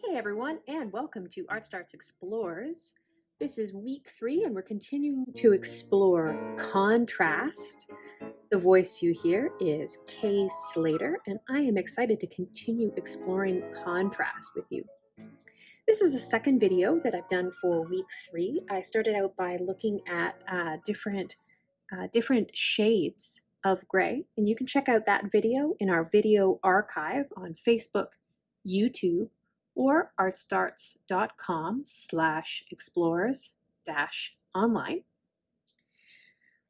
Hey everyone, and welcome to Art Starts Explores. This is week three, and we're continuing to explore contrast. The voice you hear is Kay Slater, and I am excited to continue exploring contrast with you. This is a second video that I've done for week three. I started out by looking at uh, different, uh, different shades of gray, and you can check out that video in our video archive on Facebook, YouTube, or artstarts.com slash explorers dash online.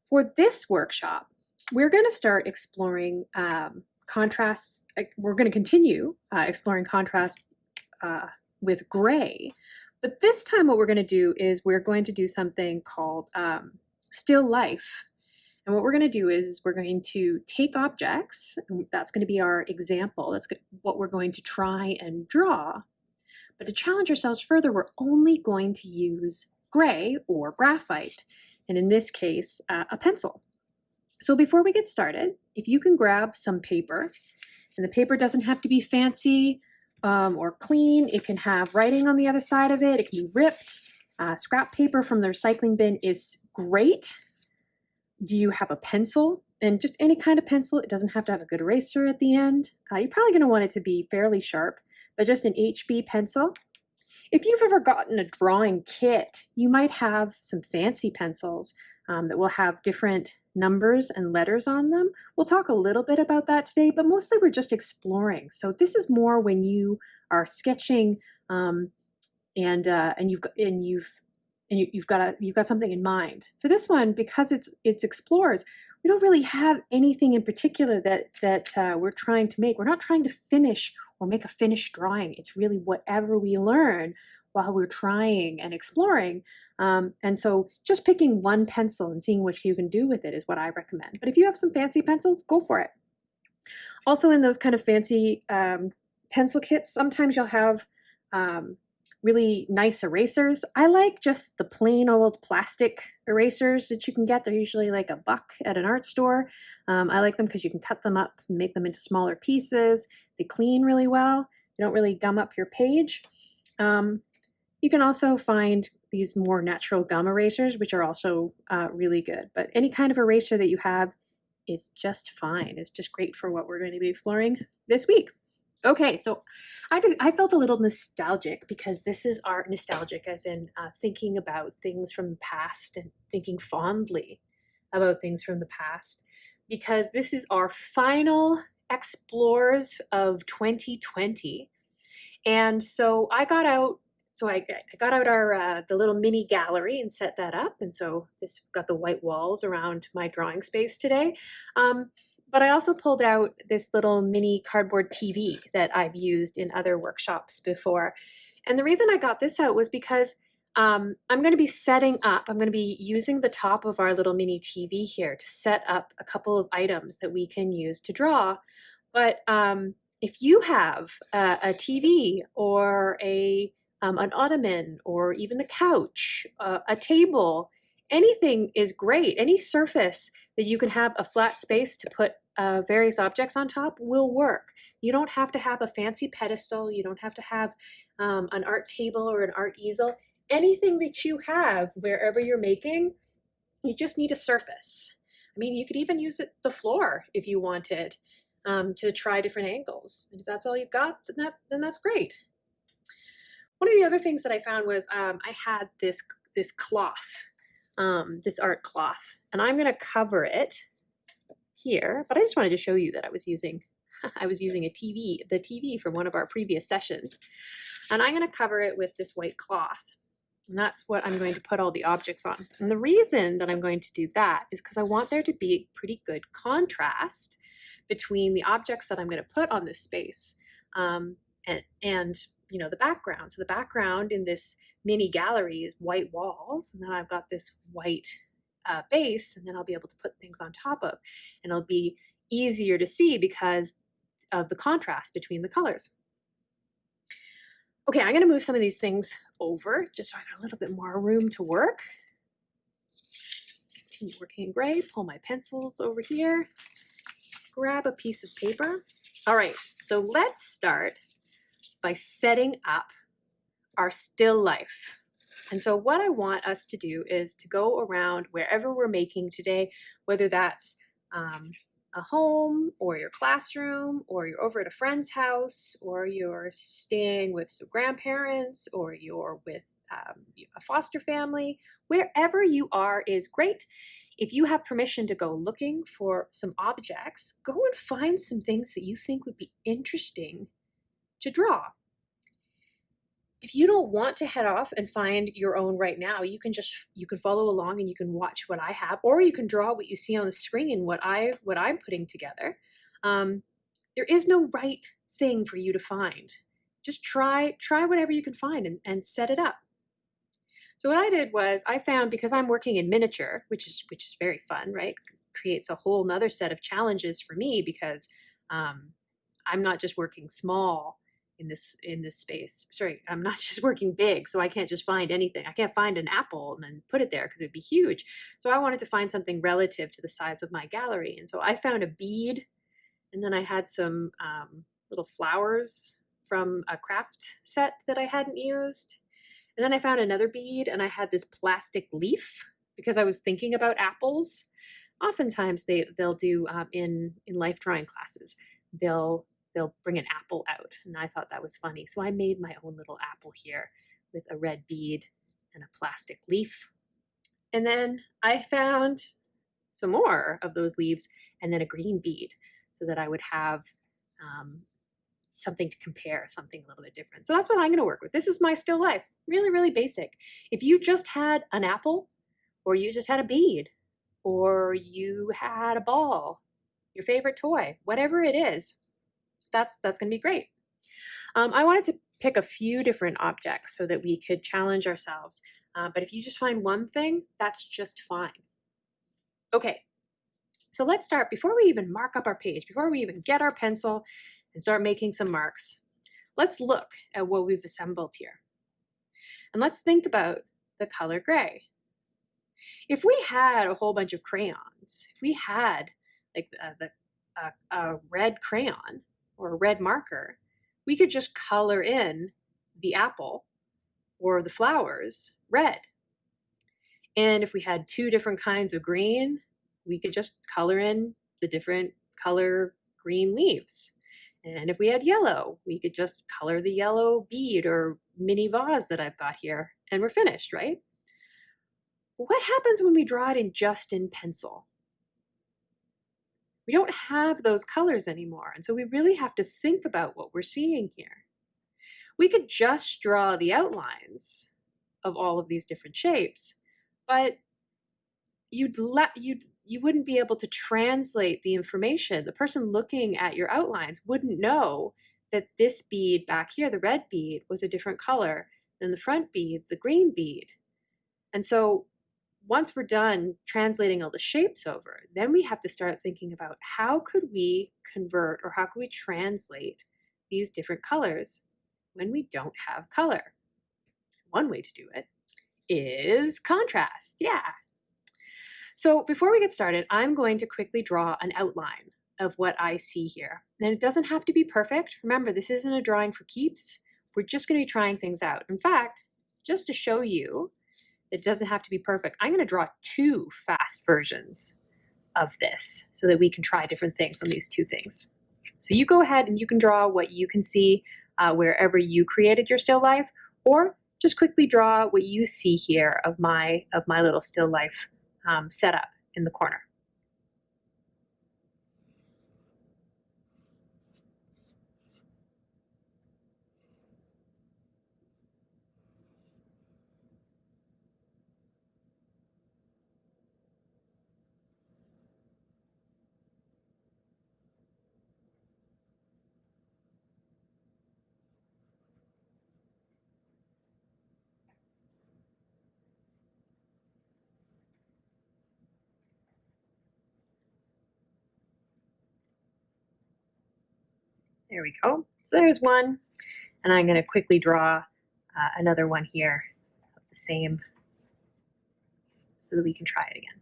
For this workshop, we're going to start exploring um, contrast. We're going to continue uh, exploring contrast uh, with gray, but this time what we're going to do is we're going to do something called um, still life and what we're going to do is we're going to take objects, that's going to be our example, that's what we're going to try and draw. But to challenge ourselves further, we're only going to use gray or graphite, and in this case, uh, a pencil. So before we get started, if you can grab some paper, and the paper doesn't have to be fancy um, or clean, it can have writing on the other side of it, it can be ripped. Uh, scrap paper from the recycling bin is great do you have a pencil? And just any kind of pencil. It doesn't have to have a good eraser at the end. Uh, you're probably going to want it to be fairly sharp, but just an HB pencil. If you've ever gotten a drawing kit, you might have some fancy pencils um, that will have different numbers and letters on them. We'll talk a little bit about that today, but mostly we're just exploring. So this is more when you are sketching um, and uh, and you've and you've and you, have got a, you've got something in mind. For this one, because it's it's explores, we don't really have anything in particular that that uh, we're trying to make. We're not trying to finish or make a finished drawing. It's really whatever we learn while we're trying and exploring. Um, and so just picking one pencil and seeing what you can do with it is what I recommend. But if you have some fancy pencils, go for it. Also in those kind of fancy um, pencil kits, sometimes you'll have um, really nice erasers. I like just the plain old plastic erasers that you can get. They're usually like a buck at an art store. Um, I like them because you can cut them up and make them into smaller pieces. They clean really well. They don't really gum up your page. Um, you can also find these more natural gum erasers, which are also uh, really good. But any kind of eraser that you have is just fine. It's just great for what we're going to be exploring this week. Okay, so I did, I felt a little nostalgic because this is art nostalgic, as in uh, thinking about things from the past and thinking fondly about things from the past, because this is our final explores of 2020, and so I got out. So I, I got out our uh, the little mini gallery and set that up, and so this got the white walls around my drawing space today. Um, but I also pulled out this little mini cardboard TV that I've used in other workshops before. And the reason I got this out was because um, I'm going to be setting up, I'm going to be using the top of our little mini TV here to set up a couple of items that we can use to draw. But um, if you have a, a TV or a um, an ottoman or even the couch, uh, a table, anything is great. Any surface that you can have a flat space to put uh, various objects on top will work. You don't have to have a fancy pedestal. You don't have to have um, an art table or an art easel. Anything that you have wherever you're making, you just need a surface. I mean, you could even use it the floor if you wanted um, to try different angles. And if that's all you've got, then, that, then that's great. One of the other things that I found was um, I had this, this cloth um, this art cloth. And I'm going to cover it here, but I just wanted to show you that I was using I was using a TV, the TV from one of our previous sessions. And I'm going to cover it with this white cloth. And that's what I'm going to put all the objects on. And the reason that I'm going to do that is because I want there to be pretty good contrast between the objects that I'm going to put on this space um, and, and, you know, the background. So the background in this mini gallery is white walls. And then I've got this white uh, base and then I'll be able to put things on top of. And it'll be easier to see because of the contrast between the colors. Okay, I'm gonna move some of these things over just so I got a little bit more room to work. Continue working in gray, pull my pencils over here, grab a piece of paper. All right, so let's start by setting up our still life. And so what I want us to do is to go around wherever we're making today, whether that's um, a home or your classroom or you're over at a friend's house or you're staying with some grandparents or you're with um, a foster family, wherever you are is great. If you have permission to go looking for some objects, go and find some things that you think would be interesting to draw if you don't want to head off and find your own right now you can just you can follow along and you can watch what i have or you can draw what you see on the screen and what i what i'm putting together. Um, there is no right thing for you to find. Just try try whatever you can find and, and set it up. So what i did was i found because i'm working in miniature which is which is very fun right? Creates a whole nother set of challenges for me because um, i'm not just working small in this in this space. Sorry, I'm not just working big, so I can't just find anything. I can't find an apple and then put it there because it'd be huge. So I wanted to find something relative to the size of my gallery, and so I found a bead, and then I had some um, little flowers from a craft set that I hadn't used, and then I found another bead, and I had this plastic leaf because I was thinking about apples. Oftentimes they they'll do um, in in life drawing classes. They'll they'll bring an apple out. And I thought that was funny. So I made my own little apple here with a red bead and a plastic leaf. And then I found some more of those leaves and then a green bead so that I would have um, something to compare, something a little bit different. So that's what I'm going to work with. This is my still life. Really, really basic. If you just had an apple or you just had a bead or you had a ball, your favorite toy, whatever it is, that's that's going to be great. Um, I wanted to pick a few different objects so that we could challenge ourselves. Uh, but if you just find one thing, that's just fine. Okay, so let's start, before we even mark up our page, before we even get our pencil and start making some marks, let's look at what we've assembled here. And let's think about the color gray. If we had a whole bunch of crayons, if we had like uh, the, uh, a red crayon, or a red marker, we could just color in the apple or the flowers red. And if we had two different kinds of green, we could just color in the different color green leaves. And if we had yellow, we could just color the yellow bead or mini vase that I've got here, and we're finished, right? What happens when we draw it in just in pencil? We don't have those colors anymore. And so we really have to think about what we're seeing here. We could just draw the outlines of all of these different shapes, but you'd let you'd you wouldn't be able to translate the information. The person looking at your outlines wouldn't know that this bead back here, the red bead, was a different color than the front bead, the green bead. And so once we're done translating all the shapes over, then we have to start thinking about how could we convert or how could we translate these different colors when we don't have color. One way to do it is contrast. Yeah. So before we get started, I'm going to quickly draw an outline of what I see here. And it doesn't have to be perfect. Remember, this isn't a drawing for keeps. We're just going to be trying things out. In fact, just to show you it doesn't have to be perfect. I'm going to draw two fast versions of this so that we can try different things on these two things. So you go ahead and you can draw what you can see uh, wherever you created your still life, or just quickly draw what you see here of my of my little still life um, setup in the corner. There we go. So there's one. And I'm going to quickly draw uh, another one here of the same so that we can try it again.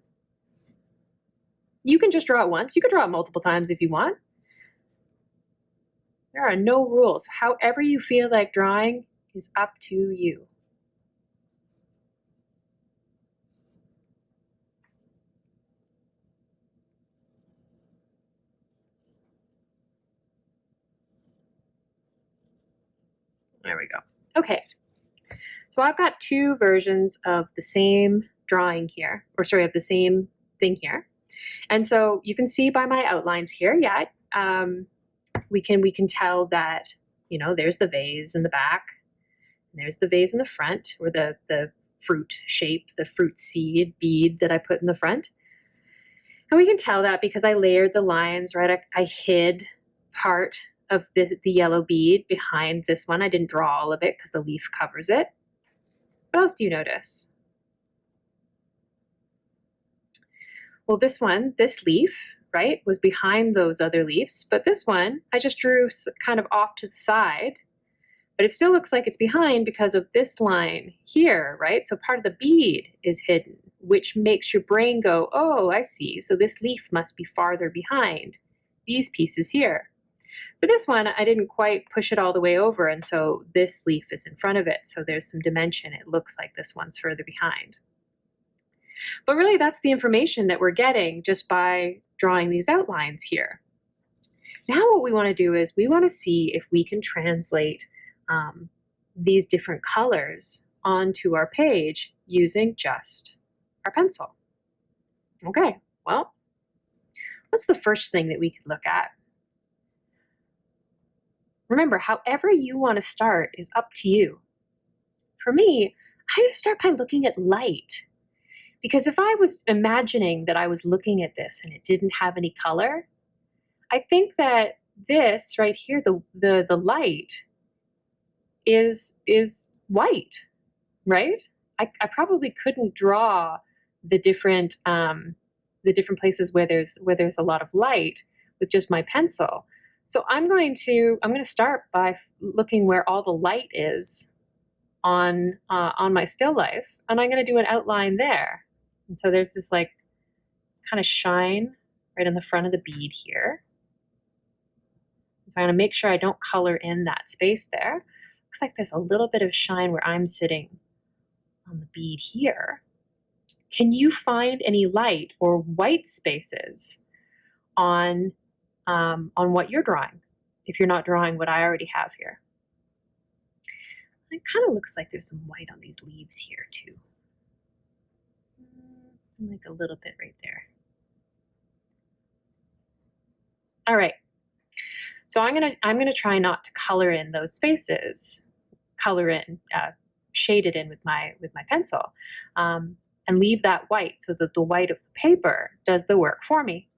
You can just draw it once. You can draw it multiple times if you want. There are no rules. However you feel like drawing is up to you. There we go. Okay, so I've got two versions of the same drawing here, or sorry, of the same thing here. And so you can see by my outlines here, yeah, um, we can we can tell that, you know, there's the vase in the back, there's the vase in the front, or the, the fruit shape, the fruit seed bead that I put in the front. And we can tell that because I layered the lines, right? I, I hid part of the, the yellow bead behind this one. I didn't draw all of it because the leaf covers it. What else do you notice? Well, this one, this leaf, right, was behind those other leaves, but this one I just drew kind of off to the side, but it still looks like it's behind because of this line here, right? So part of the bead is hidden, which makes your brain go, oh, I see, so this leaf must be farther behind these pieces here. For this one, I didn't quite push it all the way over, and so this leaf is in front of it, so there's some dimension. It looks like this one's further behind. But really, that's the information that we're getting just by drawing these outlines here. Now what we want to do is we want to see if we can translate um, these different colors onto our page using just our pencil. Okay, well, what's the first thing that we could look at? Remember, however you want to start is up to you. For me, I'm going to start by looking at light. Because if I was imagining that I was looking at this and it didn't have any color, I think that this right here, the, the, the light, is, is white, right? I, I probably couldn't draw the different, um, the different places where there's, where there's a lot of light with just my pencil. So I'm going to, I'm going to start by looking where all the light is on, uh, on my still life, and I'm going to do an outline there. And so there's this like kind of shine right in the front of the bead here. So I'm going to make sure I don't color in that space there. Looks like there's a little bit of shine where I'm sitting on the bead here. Can you find any light or white spaces on um, on what you're drawing if you're not drawing what I already have here. It kind of looks like there's some white on these leaves here too. Like a little bit right there. All right. So I'm gonna I'm gonna try not to color in those spaces, color in, uh, shade it in with my with my pencil, um, and leave that white so that the white of the paper does the work for me.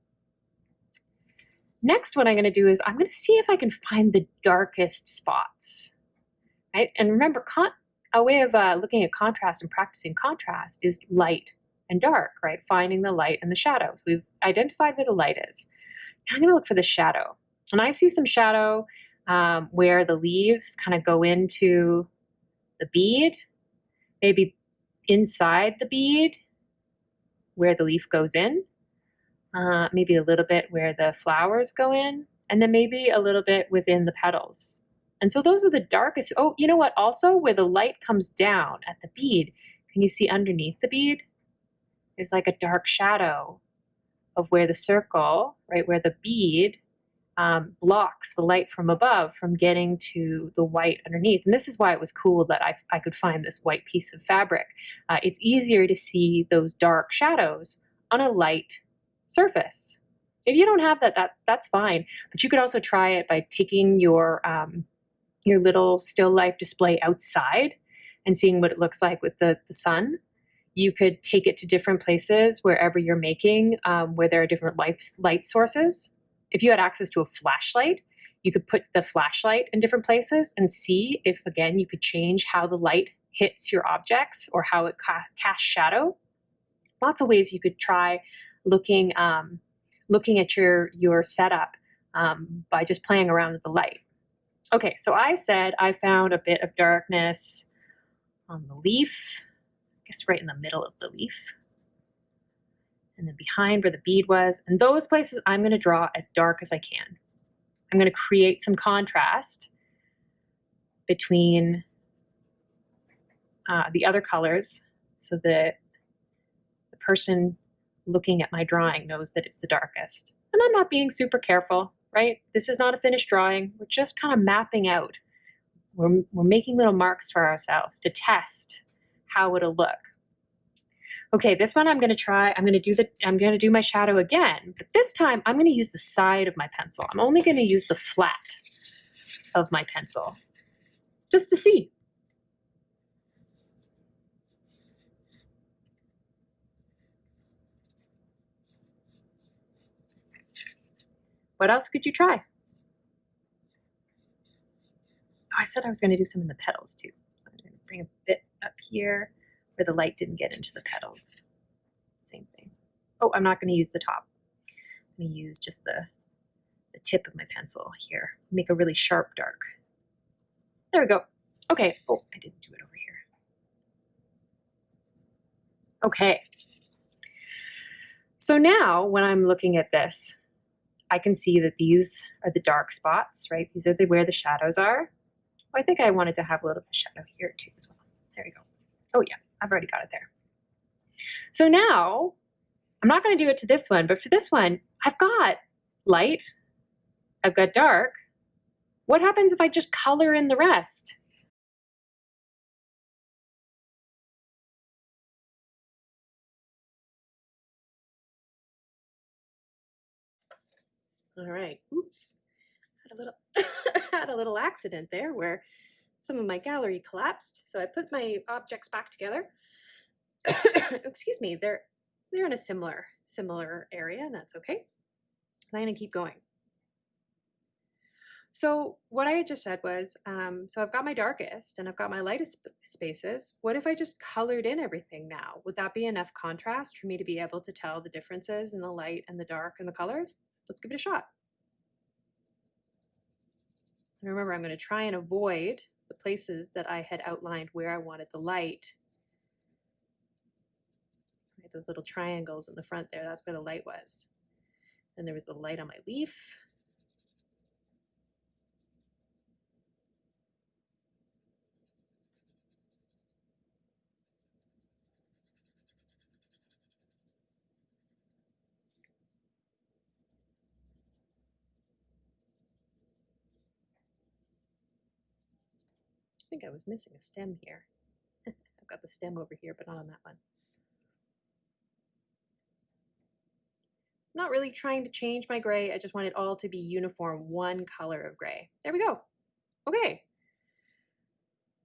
Next, what I'm going to do is I'm going to see if I can find the darkest spots. Right? And remember, a way of uh, looking at contrast and practicing contrast is light and dark, right? Finding the light and the shadows. We've identified where the light is. Now I'm going to look for the shadow. And I see some shadow um, where the leaves kind of go into the bead, maybe inside the bead where the leaf goes in uh, maybe a little bit where the flowers go in, and then maybe a little bit within the petals. And so those are the darkest. Oh, you know what? Also, where the light comes down at the bead, can you see underneath the bead? There's like a dark shadow of where the circle, right, where the bead um, blocks the light from above from getting to the white underneath. And this is why it was cool that I, I could find this white piece of fabric. Uh, it's easier to see those dark shadows on a light surface. If you don't have that, that that's fine. But you could also try it by taking your um, your little still life display outside and seeing what it looks like with the, the sun. You could take it to different places wherever you're making, um, where there are different light, light sources. If you had access to a flashlight, you could put the flashlight in different places and see if, again, you could change how the light hits your objects or how it ca casts shadow. Lots of ways you could try looking um, looking at your your setup um, by just playing around with the light. Okay, so I said I found a bit of darkness on the leaf, I guess right in the middle of the leaf, and then behind where the bead was, and those places I'm going to draw as dark as I can. I'm going to create some contrast between uh, the other colors so that the person looking at my drawing knows that it's the darkest. And I'm not being super careful, right? This is not a finished drawing. We're just kind of mapping out. We're, we're making little marks for ourselves to test how it'll look. Okay, this one I'm going to try, I'm going to do the, I'm going to do my shadow again, but this time I'm going to use the side of my pencil. I'm only going to use the flat of my pencil just to see. What else could you try? Oh, I said I was going to do some in the petals too. So I'm going to bring a bit up here where the light didn't get into the petals. Same thing. Oh, I'm not going to use the top. I'm going to use just the, the tip of my pencil here. Make a really sharp dark. There we go. Okay. Oh, I didn't do it over here. Okay. So now when I'm looking at this, I can see that these are the dark spots, right? These are the, where the shadows are. Oh, I think I wanted to have a little bit of shadow here too as well. There we go. Oh yeah, I've already got it there. So now, I'm not going to do it to this one, but for this one, I've got light, I've got dark. What happens if I just color in the rest? All right, oops, had a little, had a little accident there where some of my gallery collapsed. So I put my objects back together. Excuse me, they're, they're in a similar, similar area and that's okay. I'm gonna keep going. So what I had just said was, um, so I've got my darkest and I've got my lightest sp spaces. What if I just colored in everything now? Would that be enough contrast for me to be able to tell the differences in the light and the dark and the colors? Let's give it a shot. And remember, I'm going to try and avoid the places that I had outlined where I wanted the light. Right, those little triangles in the front there, that's where the light was. And there was the light on my leaf. I think I was missing a stem here. I've got the stem over here, but not on that one. Not really trying to change my gray. I just want it all to be uniform, one color of gray. There we go. Okay.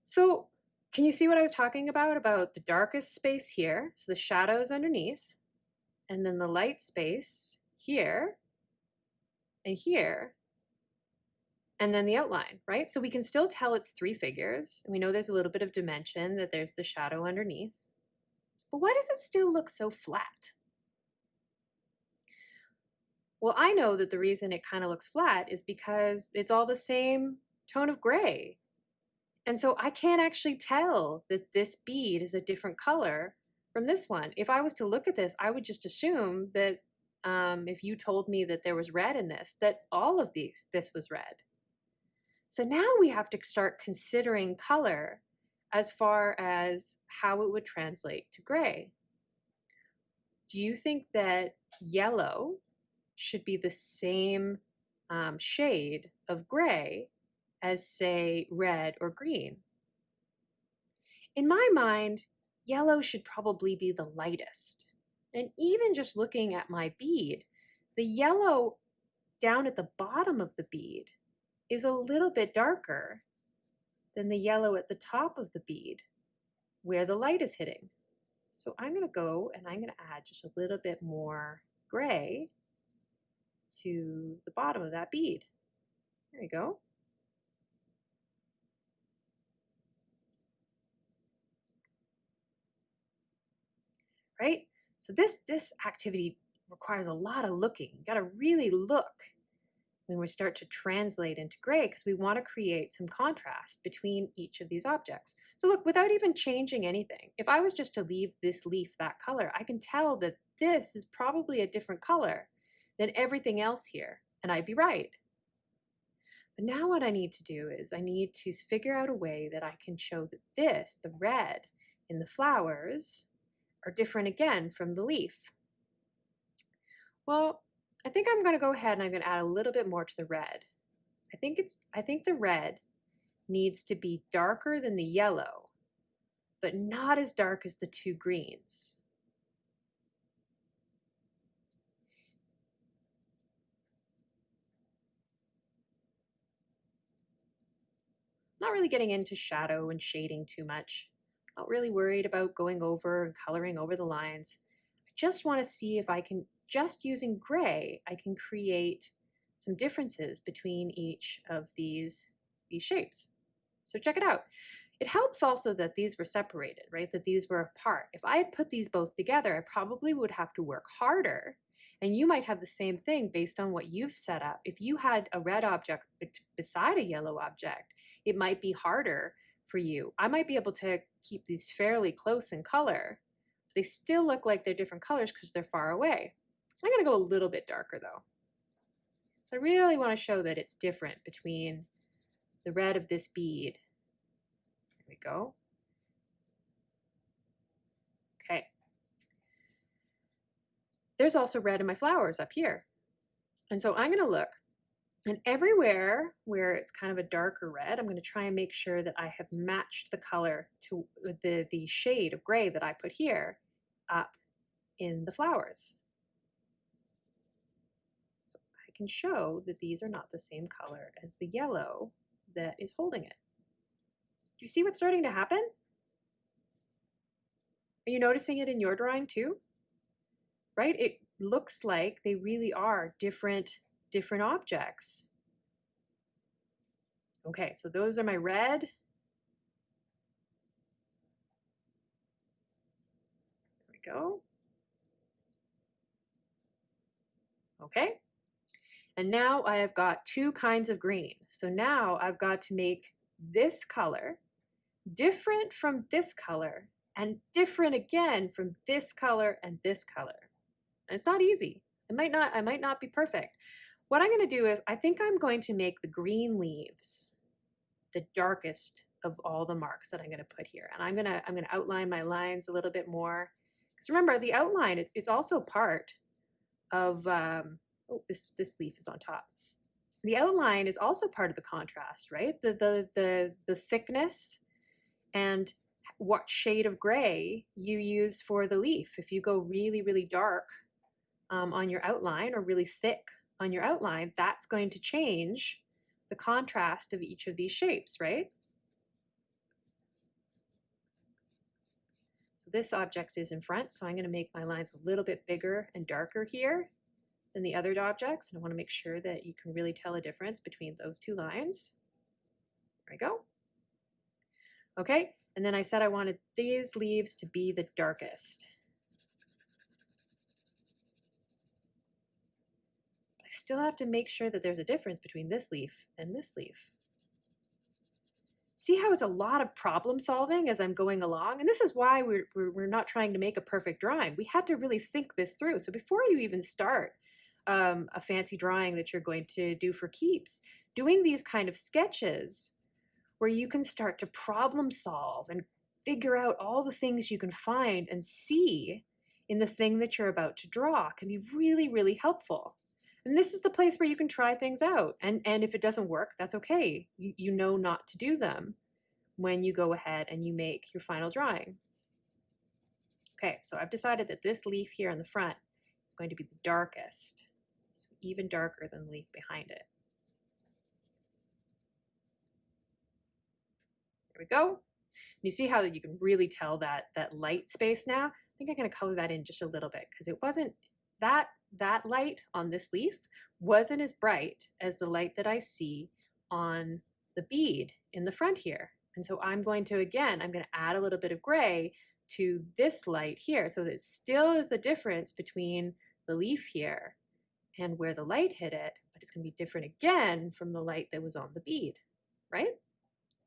So can you see what I was talking about? About the darkest space here, so the shadows underneath, and then the light space here and here, and then the outline, right? So we can still tell it's three figures. We know there's a little bit of dimension, that there's the shadow underneath. But why does it still look so flat? Well, I know that the reason it kind of looks flat is because it's all the same tone of gray. And so I can't actually tell that this bead is a different color from this one. If I was to look at this, I would just assume that um, if you told me that there was red in this, that all of these, this was red. So now we have to start considering color as far as how it would translate to gray. Do you think that yellow should be the same um, shade of gray as say red or green? In my mind, yellow should probably be the lightest. And even just looking at my bead, the yellow down at the bottom of the bead is a little bit darker than the yellow at the top of the bead where the light is hitting. So I'm going to go and I'm going to add just a little bit more gray to the bottom of that bead. There you go. Right? So this, this activity requires a lot of looking. You got to really look when we start to translate into gray because we want to create some contrast between each of these objects. So look, without even changing anything, if I was just to leave this leaf that color, I can tell that this is probably a different color than everything else here, and I'd be right. But now what I need to do is I need to figure out a way that I can show that this, the red in the flowers, are different again from the leaf. Well, I think I'm going to go ahead and I'm going to add a little bit more to the red. I think it's I think the red needs to be darker than the yellow, but not as dark as the two greens. Not really getting into shadow and shading too much. Not really worried about going over and coloring over the lines. Just want to see if I can, just using gray, I can create some differences between each of these, these shapes. So check it out. It helps also that these were separated, right? That these were apart. If I had put these both together, I probably would have to work harder. And you might have the same thing based on what you've set up. If you had a red object beside a yellow object, it might be harder for you. I might be able to keep these fairly close in color. They still look like they're different colors because they're far away. I'm going to go a little bit darker though. So I really want to show that it's different between the red of this bead. There we go. Okay. There's also red in my flowers up here. And so I'm going to look and everywhere where it's kind of a darker red, I'm going to try and make sure that I have matched the color to the, the shade of gray that I put here up in the flowers. So I can show that these are not the same color as the yellow that is holding it. Do you see what's starting to happen? Are you noticing it in your drawing too? Right? It looks like they really are different different objects. Okay, so those are my red. There we go. Okay, and now I have got two kinds of green. So now I've got to make this color different from this color and different again from this color and this color. And it's not easy. It might not, I might not be perfect, what I'm going to do is I think I'm going to make the green leaves the darkest of all the marks that I'm going to put here. And I'm going to, I'm going to outline my lines a little bit more. Because remember, the outline, it's, it's also part of, um, oh, this, this leaf is on top. The outline is also part of the contrast, right? The, the, the, the thickness and what shade of gray you use for the leaf. If you go really, really dark um, on your outline or really thick on your outline, that's going to change the contrast of each of these shapes, right? This object is in front, so I'm going to make my lines a little bit bigger and darker here than the other objects. And I want to make sure that you can really tell a difference between those two lines. There we go. Okay, and then I said I wanted these leaves to be the darkest. I still have to make sure that there's a difference between this leaf and this leaf. See how it's a lot of problem solving as I'm going along? And this is why we're, we're, not trying to make a perfect drawing. We had to really think this through. So before you even start um, a fancy drawing that you're going to do for keeps, doing these kind of sketches where you can start to problem solve and figure out all the things you can find and see in the thing that you're about to draw can be really, really helpful. And this is the place where you can try things out. And, and if it doesn't work, that's okay. You, you know not to do them when you go ahead and you make your final drawing. Okay, so I've decided that this leaf here in the front is going to be the darkest. So even darker than the leaf behind it. There we go. And you see how you can really tell that, that light space now? I think I'm going to color that in just a little bit because it wasn't that that light on this leaf wasn't as bright as the light that I see on the bead in the front here. And so I'm going to, again, I'm going to add a little bit of gray to this light here. So that still is the difference between the leaf here and where the light hit it, but it's going to be different again from the light that was on the bead, right?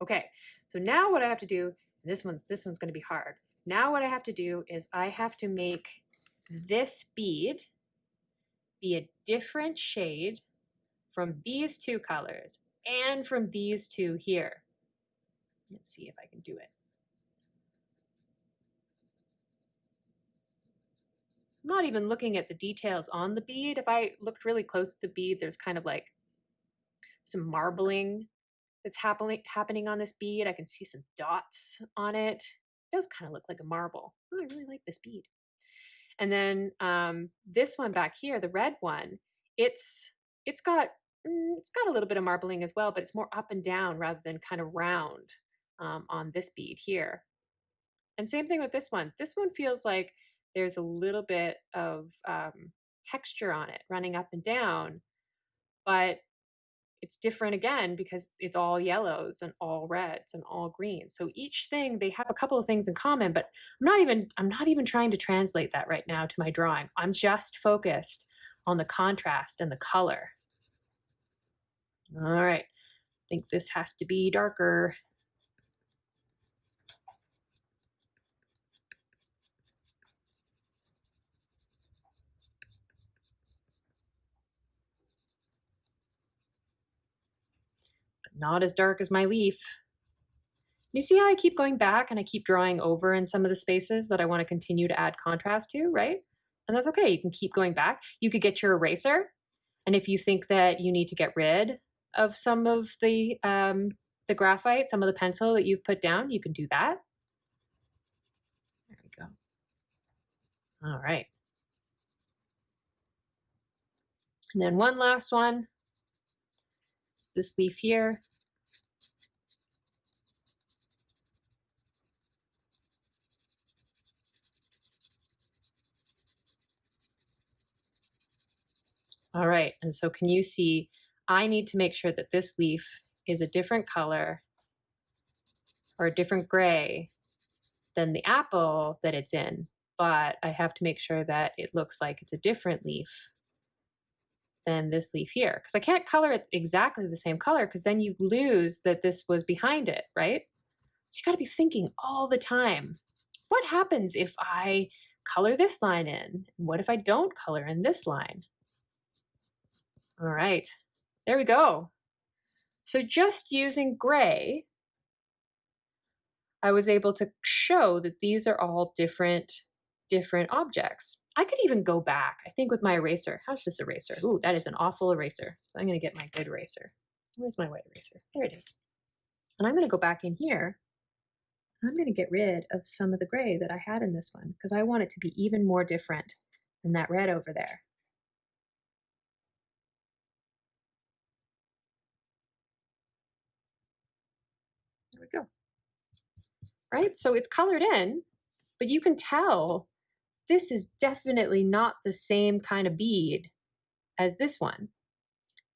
Okay, so now what I have to do, this one's, this one's going to be hard. Now what I have to do is I have to make this bead be a different shade from these two colors and from these two here. Let's see if I can do it. I'm not even looking at the details on the bead. If I looked really close to the bead, there's kind of like some marbling that's happening happening on this bead. I can see some dots on it. It does kind of look like a marble. Oh, I really like this bead. And then um, this one back here, the red one, it's it's got mm, it's got a little bit of marbling as well, but it's more up and down rather than kind of round um, on this bead here. And same thing with this one. This one feels like there's a little bit of um, texture on it running up and down, but it's different again because it's all yellows and all reds and all greens. So each thing they have a couple of things in common, but I'm not even I'm not even trying to translate that right now to my drawing. I'm just focused on the contrast and the color. All right. I think this has to be darker. Not as dark as my leaf. You see how I keep going back and I keep drawing over in some of the spaces that I want to continue to add contrast to, right? And that's okay. You can keep going back. You could get your eraser. And if you think that you need to get rid of some of the, um, the graphite, some of the pencil that you've put down, you can do that. There we go. All right. And then one last one this leaf here. All right, and so can you see, I need to make sure that this leaf is a different color or a different gray than the apple that it's in, but I have to make sure that it looks like it's a different leaf than this leaf here because I can't color it exactly the same color because then you lose that this was behind it, right? So you got to be thinking all the time, what happens if I color this line in? What if I don't color in this line? All right, there we go. So just using gray, I was able to show that these are all different different objects. I could even go back, I think with my eraser. How's this eraser? Ooh, that is an awful eraser. So I'm gonna get my good eraser. Where's my white eraser? There it is. And I'm gonna go back in here. I'm gonna get rid of some of the gray that I had in this one because I want it to be even more different than that red over there. There we go. Right, so it's colored in, but you can tell this is definitely not the same kind of bead as this one.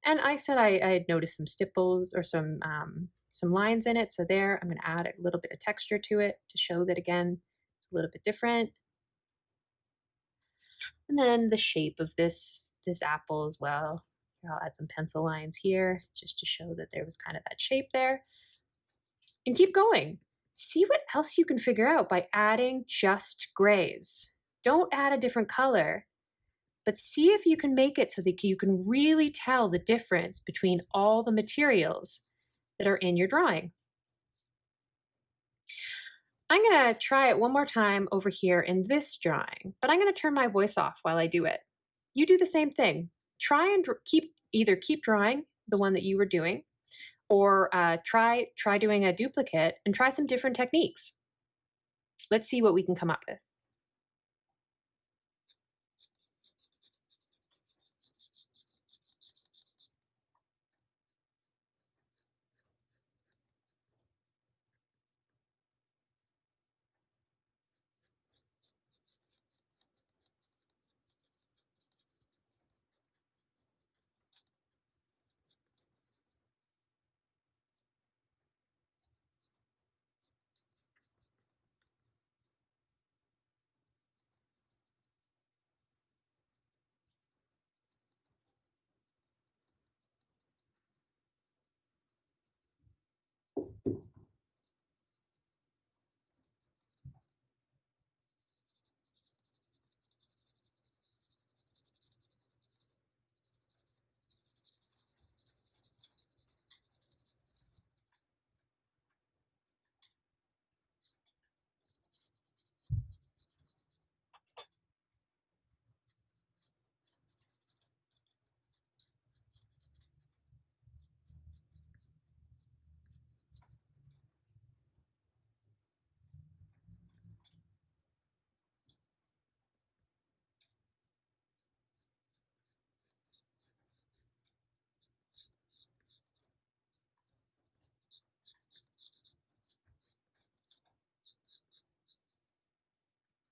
And I said I, I had noticed some stipples or some um, some lines in it. So there, I'm going to add a little bit of texture to it to show that again, it's a little bit different. And then the shape of this this apple as well. I'll add some pencil lines here just to show that there was kind of that shape there. And keep going. See what else you can figure out by adding just grays. Don't add a different color, but see if you can make it so that you can really tell the difference between all the materials that are in your drawing. I'm gonna try it one more time over here in this drawing, but I'm gonna turn my voice off while I do it. You do the same thing. Try and keep either keep drawing the one that you were doing, or uh, try try doing a duplicate and try some different techniques. Let's see what we can come up with.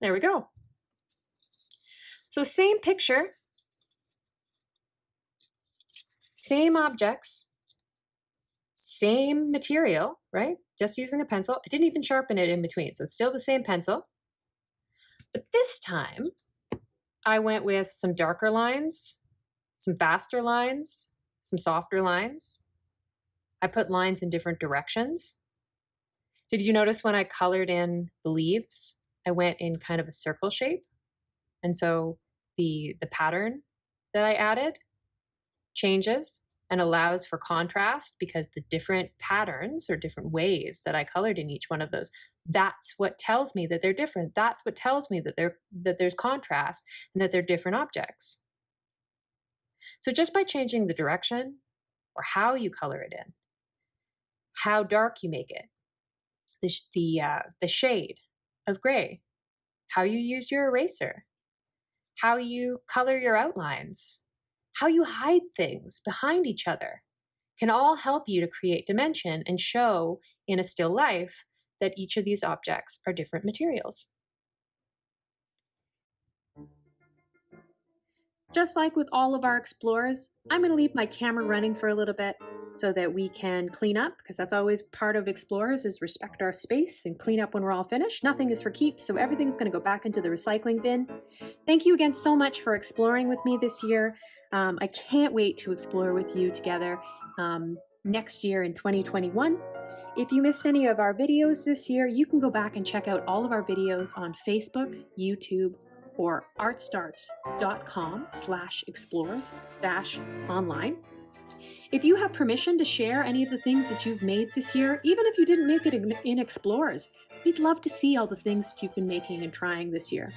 There we go. So same picture, same objects, same material, right? Just using a pencil. I didn't even sharpen it in between, so still the same pencil. But this time, I went with some darker lines, some faster lines, some softer lines. I put lines in different directions. Did you notice when I colored in the leaves, I went in kind of a circle shape? And so the, the pattern that I added changes and allows for contrast because the different patterns or different ways that I colored in each one of those, that's what tells me that they're different. That's what tells me that they're that there's contrast and that they're different objects. So just by changing the direction or how you color it in, how dark you make it, the, the, uh, the shade of gray, how you use your eraser, how you color your outlines, how you hide things behind each other can all help you to create dimension and show in a still life that each of these objects are different materials. Just like with all of our explorers, I'm going to leave my camera running for a little bit so that we can clean up because that's always part of explorers is respect our space and clean up when we're all finished. Nothing is for keeps, so everything's going to go back into the recycling bin. Thank you again so much for exploring with me this year. Um, I can't wait to explore with you together um, next year in 2021. If you missed any of our videos this year, you can go back and check out all of our videos on Facebook, YouTube, or artstarts.com slash explorers dash online. If you have permission to share any of the things that you've made this year, even if you didn't make it in, Explorers, we'd love to see all the things that you've been making and trying this year.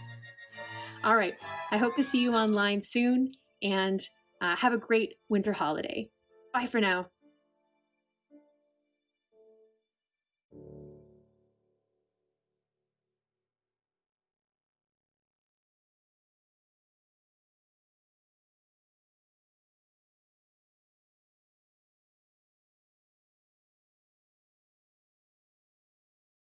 All right, I hope to see you online soon and uh, have a great winter holiday. Bye for now.